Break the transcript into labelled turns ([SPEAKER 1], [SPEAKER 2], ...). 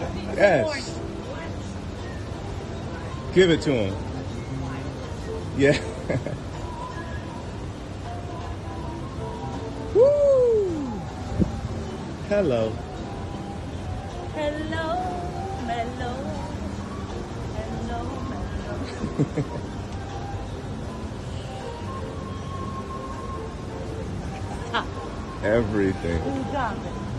[SPEAKER 1] Yes. Give it to him. Yeah. Woo! Hello.
[SPEAKER 2] Hello, mellow. Hello, mellow.
[SPEAKER 1] Everything.